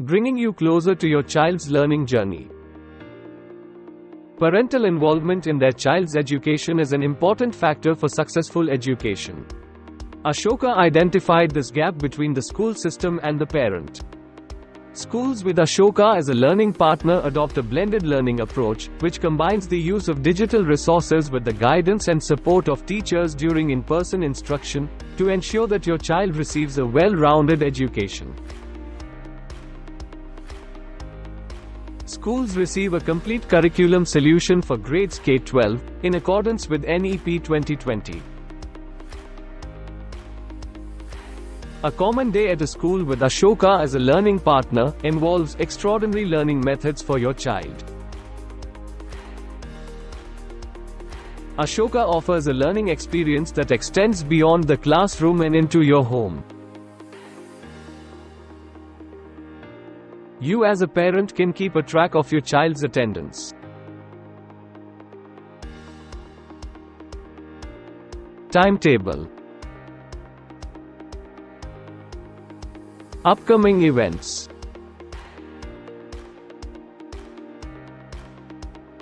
bringing you closer to your child's learning journey. Parental involvement in their child's education is an important factor for successful education. Ashoka identified this gap between the school system and the parent. Schools with Ashoka as a learning partner adopt a blended learning approach, which combines the use of digital resources with the guidance and support of teachers during in person instruction, to ensure that your child receives a well rounded education. Schools receive a complete curriculum solution for grades K 12, in accordance with NEP 2020. A common day at a school with Ashoka as a learning partner involves extraordinary learning methods for your child. Ashoka offers a learning experience that extends beyond the classroom and into your home. You as a parent can keep a track of your child's attendance. Timetable Upcoming events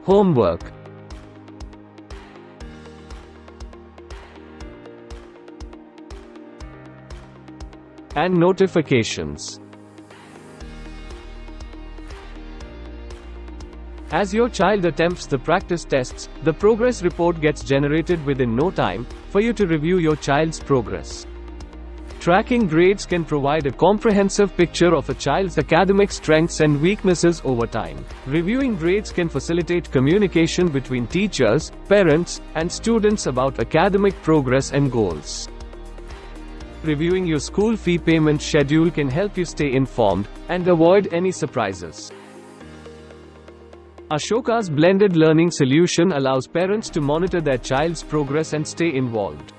Homework and notifications. As your child attempts the practice tests, the progress report gets generated within no time for you to review your child's progress. Tracking grades can provide a comprehensive picture of a child's academic strengths and weaknesses over time. Reviewing grades can facilitate communication between teachers, parents, and students about academic progress and goals. Reviewing your school fee payment schedule can help you stay informed and avoid any surprises. Ashoka's blended learning solution allows parents to monitor their child's progress and stay involved.